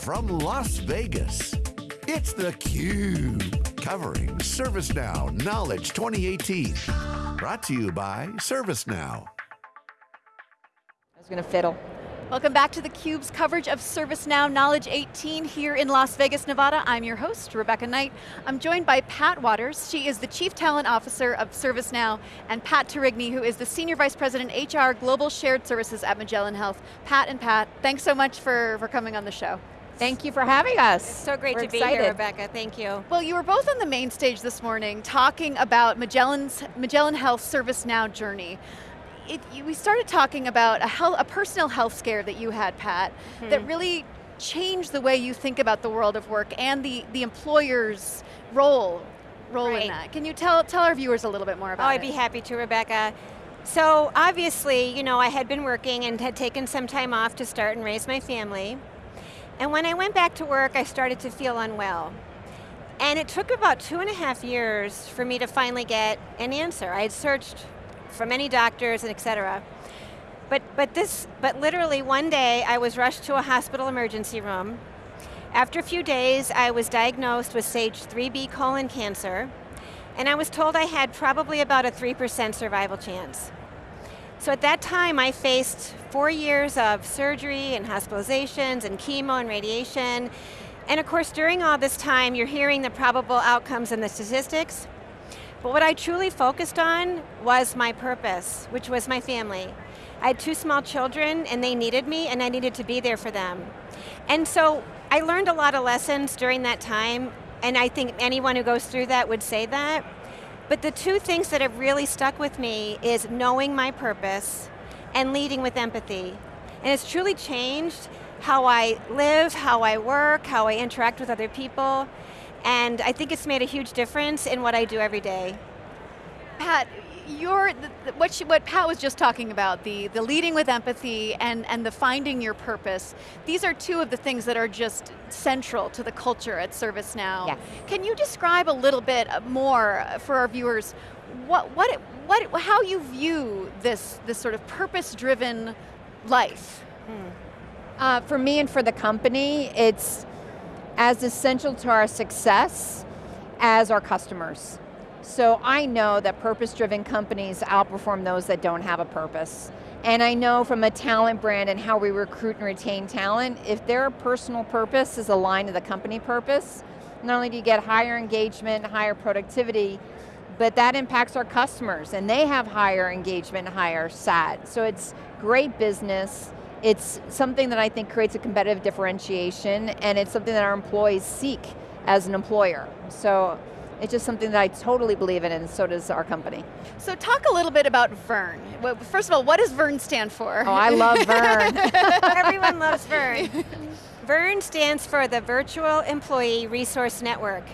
from Las Vegas, it's theCUBE, covering ServiceNow Knowledge 2018. Brought to you by ServiceNow. I was going to fiddle. Welcome back to theCUBE's coverage of ServiceNow Knowledge 18 here in Las Vegas, Nevada. I'm your host, Rebecca Knight. I'm joined by Pat Wadors. She is the Chief Talent Officer of ServiceNow, and Pat Terigni, who is the Senior Vice President HR Global Shared Services at Magellan Health. Pat and Pat, thanks so much for, for coming on the show. Thank you for having us. It's so great We're to excited. be here, Rebecca, thank you. Well, you were both on the main stage this morning talking about Magellan's, Magellan Health ServiceNow journey it, we started talking about a, health, a personal health scare that you had, Pat, hmm. that really changed the way you think about the world of work and the, the employer's role, role right. in that. Can you tell, tell our viewers a little bit more about oh, it? I'd be happy to, Rebecca. So obviously, you know, I had been working and had taken some time off to start and raise my family. And when I went back to work, I started to feel unwell. And it took about two and a half years for me to finally get an answer. I had searched for many doctors and et cetera. But, but, this, but literally one day I was rushed to a hospital emergency room. After a few days, I was diagnosed with stage 3B colon cancer, and I was told I had probably about a 3% survival chance. So at that time, I faced four years of surgery and hospitalizations and chemo and radiation. And of course, during all this time, you're hearing the probable outcomes and the statistics, but what I truly focused on was my purpose, which was my family. I had two small children and they needed me and I needed to be there for them. And so I learned a lot of lessons during that time and I think anyone who goes through that would say that. But the two things that have really stuck with me is knowing my purpose and leading with empathy. And it's truly changed how I live, how I work, how I interact with other people, and I think it's made a huge difference in what I do every day. Pat, your, what, she, what Pat was just talking about, the, the leading with empathy and, and the finding your purpose, these are two of the things that are just central to the culture at ServiceNow. Yes. Can you describe a little bit more for our viewers, what, what, what, how you view this, this sort of purpose-driven life? Hmm. Uh, for me and for the company, it's as essential to our success as our customers. So I know that purpose-driven companies outperform those that don't have a purpose. And I know from a talent brand and how we recruit and retain talent, if their personal purpose is aligned to the company purpose, not only do you get higher engagement, higher productivity, but that impacts our customers and they have higher engagement, higher SAT. So it's great business, it's something that I think creates a competitive differentiation and it's something that our employees seek as an employer. So it's just something that I totally believe in and so does our company. So talk a little bit about VERN. First of all, what does VERN stand for? Oh, I love VERN. Everyone loves VERN. VERN stands for the Virtual Employee Resource Network.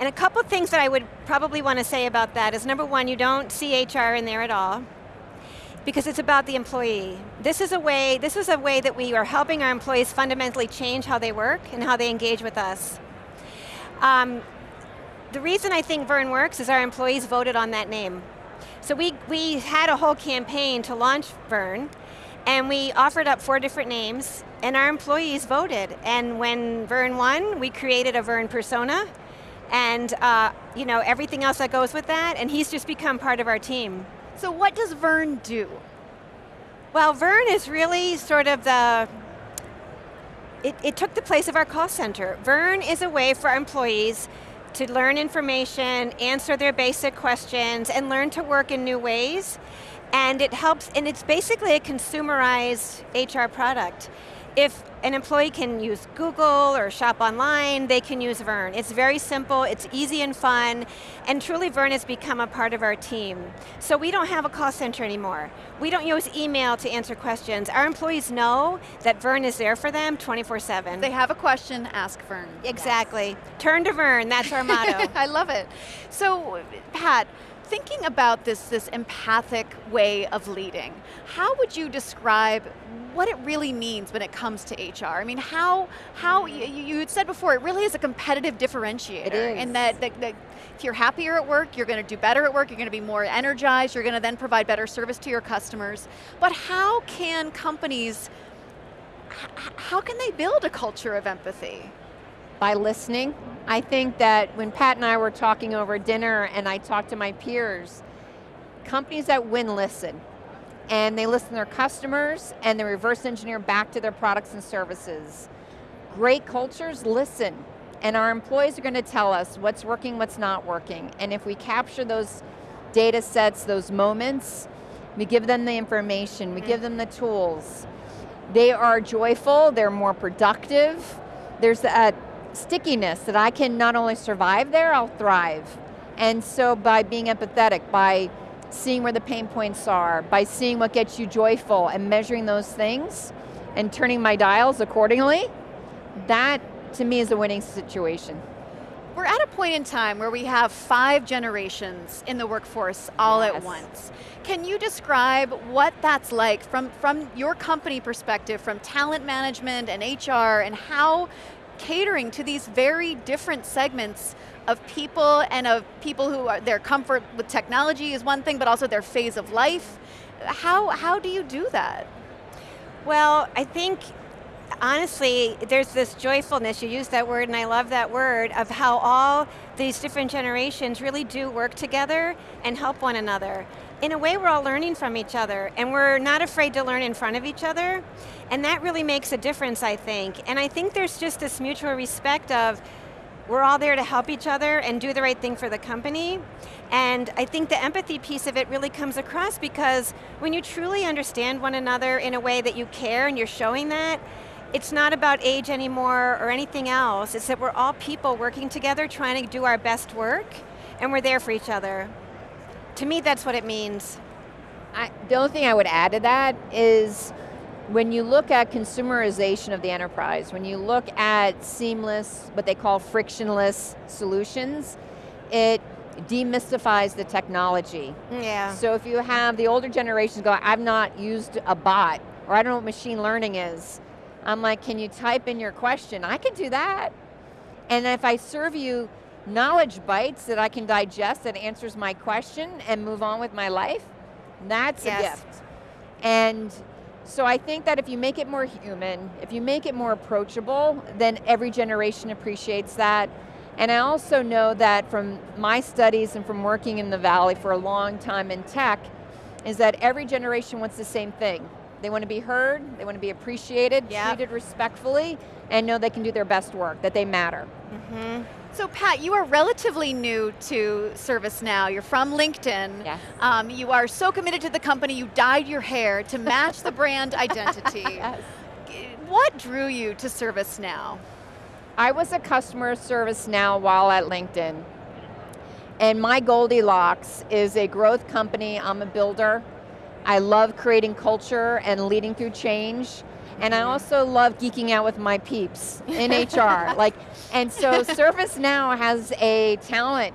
And a couple things that I would probably want to say about that is number one, you don't see HR in there at all because it's about the employee. This is a way, this is a way that we are helping our employees fundamentally change how they work and how they engage with us. Um, the reason I think Vern works is our employees voted on that name. So we, we had a whole campaign to launch Vern, and we offered up four different names, and our employees voted. And when Vern won, we created a Vern persona, and uh, you know everything else that goes with that, and he's just become part of our team. So what does Vern do? Well, Vern is really sort of the, it, it took the place of our call center. Vern is a way for our employees to learn information, answer their basic questions, and learn to work in new ways. And it helps, and it's basically a consumerized HR product. If an employee can use Google or shop online, they can use Vern. It's very simple, it's easy and fun, and truly Vern has become a part of our team. So we don't have a call center anymore. We don't use email to answer questions. Our employees know that Vern is there for them 24-7. They have a question, ask Vern. Exactly. Yes. Turn to Vern, that's our motto. I love it. So, Pat, thinking about this, this empathic way of leading, how would you describe what it really means when it comes to HR. I mean, how, how you, you had said before, it really is a competitive differentiator. It is. And that, that, that if you're happier at work, you're going to do better at work, you're going to be more energized, you're going to then provide better service to your customers. But how can companies how can they build a culture of empathy? By listening. I think that when Pat and I were talking over dinner and I talked to my peers, companies that win listen. And they listen to their customers and they reverse engineer back to their products and services. Great cultures listen. And our employees are going to tell us what's working, what's not working. And if we capture those data sets, those moments, we give them the information, we give them the tools. They are joyful, they're more productive. There's a stickiness that I can not only survive there, I'll thrive. And so by being empathetic, by seeing where the pain points are, by seeing what gets you joyful and measuring those things and turning my dials accordingly, that to me is a winning situation. We're at a point in time where we have five generations in the workforce all yes. at once. Can you describe what that's like from, from your company perspective, from talent management and HR, and how catering to these very different segments of people and of people who are, their comfort with technology is one thing, but also their phase of life. How, how do you do that? Well, I think honestly, there's this joyfulness, you use that word and I love that word, of how all these different generations really do work together and help one another. In a way, we're all learning from each other and we're not afraid to learn in front of each other. And that really makes a difference, I think. And I think there's just this mutual respect of, we're all there to help each other and do the right thing for the company. And I think the empathy piece of it really comes across because when you truly understand one another in a way that you care and you're showing that, it's not about age anymore or anything else. It's that we're all people working together trying to do our best work and we're there for each other. To me, that's what it means. I, the only thing I would add to that is when you look at consumerization of the enterprise, when you look at seamless, what they call frictionless solutions, it demystifies the technology. Yeah. So if you have the older generations go, I've not used a bot, or I don't know what machine learning is, I'm like, can you type in your question? I can do that. And if I serve you knowledge bites that I can digest that answers my question and move on with my life, that's yes. a gift. And so I think that if you make it more human, if you make it more approachable, then every generation appreciates that. And I also know that from my studies and from working in the Valley for a long time in tech, is that every generation wants the same thing. They want to be heard, they want to be appreciated, yep. treated respectfully, and know they can do their best work, that they matter. Mm -hmm. So Pat, you are relatively new to ServiceNow. You're from LinkedIn. Yes. Um, you are so committed to the company, you dyed your hair to match the brand identity. Yes. What drew you to ServiceNow? I was a customer service now while at LinkedIn. And my Goldilocks is a growth company, I'm a builder, I love creating culture and leading through change. And I also love geeking out with my peeps in HR. like, and so ServiceNow has a talent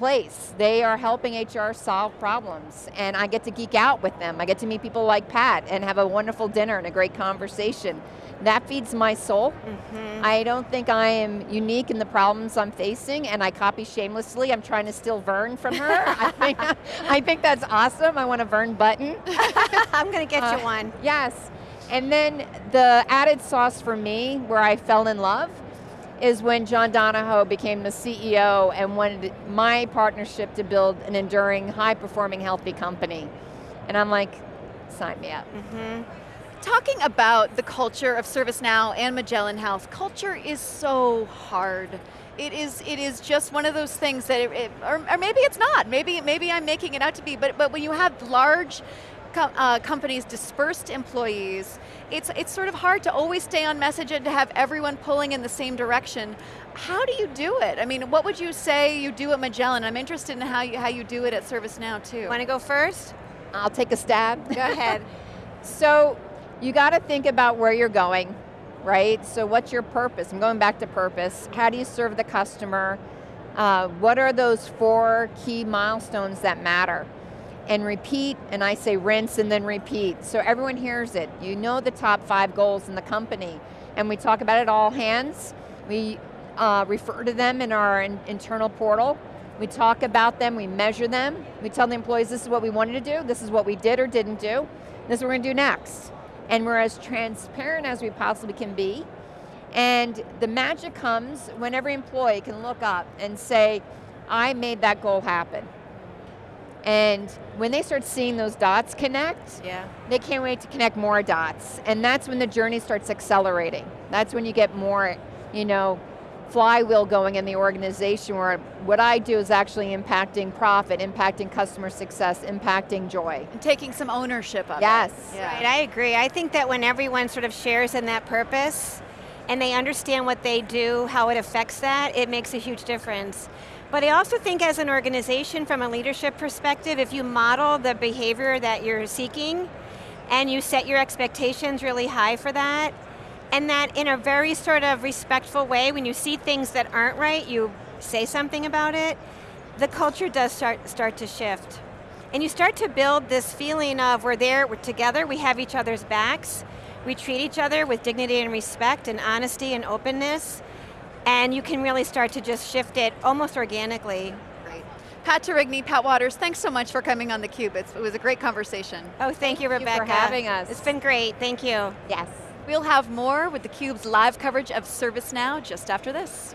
place. They are helping HR solve problems and I get to geek out with them. I get to meet people like Pat and have a wonderful dinner and a great conversation. That feeds my soul. Mm -hmm. I don't think I am unique in the problems I'm facing and I copy shamelessly. I'm trying to steal Vern from her. I, think, I think that's awesome. I want a Vern button. I'm going to get uh, you one. Yes. And then the added sauce for me, where I fell in love, is when John Donahoe became the CEO and wanted my partnership to build an enduring, high-performing, healthy company. And I'm like, sign me up. Mm -hmm. Talking about the culture of ServiceNow and Magellan Health, culture is so hard. It is, it is just one of those things that, it, it, or, or maybe it's not, maybe, maybe I'm making it out to be, but, but when you have large com uh, companies dispersed employees, it's, it's sort of hard to always stay on message and to have everyone pulling in the same direction. How do you do it? I mean, what would you say you do at Magellan? I'm interested in how you, how you do it at ServiceNow too. Want to go first? I'll take a stab. Go ahead. so, you got to think about where you're going, right? So what's your purpose? I'm going back to purpose. How do you serve the customer? Uh, what are those four key milestones that matter? And repeat, and I say rinse and then repeat. So everyone hears it. You know the top five goals in the company, and we talk about it all hands. We uh, refer to them in our in internal portal. We talk about them, we measure them. We tell the employees this is what we wanted to do, this is what we did or didn't do, this is what we're going to do next. and we're as transparent as we possibly can be. And the magic comes when every employee can look up and say, I made that goal happen. And when they start seeing those dots connect, Yeah. they can't wait to connect more dots. And that's when the journey starts accelerating. That's when you get more, you know, flywheel going in the organization where what I do is actually impacting profit, impacting customer success, impacting joy. And taking some ownership of Yes. it. Yeah. Right, I agree. I think that when everyone sort of shares in that purpose and they understand what they do, how it affects that, it makes a huge difference. But I also think as an organization, from a leadership perspective, if you model the behavior that you're seeking and you set your expectations really high for that, and that in a very sort of respectful way, when you see things that aren't right, you say something about it, the culture does start, start to shift. And you start to build this feeling of we're there, we're together, we have each other's backs, we treat each other with dignity and respect and honesty and openness, and you can really start to just shift it almost organically. Great. Pat Terigny, Pat Wadors, thanks so much for coming on theCUBE. It's, it was a great conversation. Oh, thank, you, you for having us. It's been great, thank you. Yes. We'll have more with theCUBE's live coverage of ServiceNow just after this.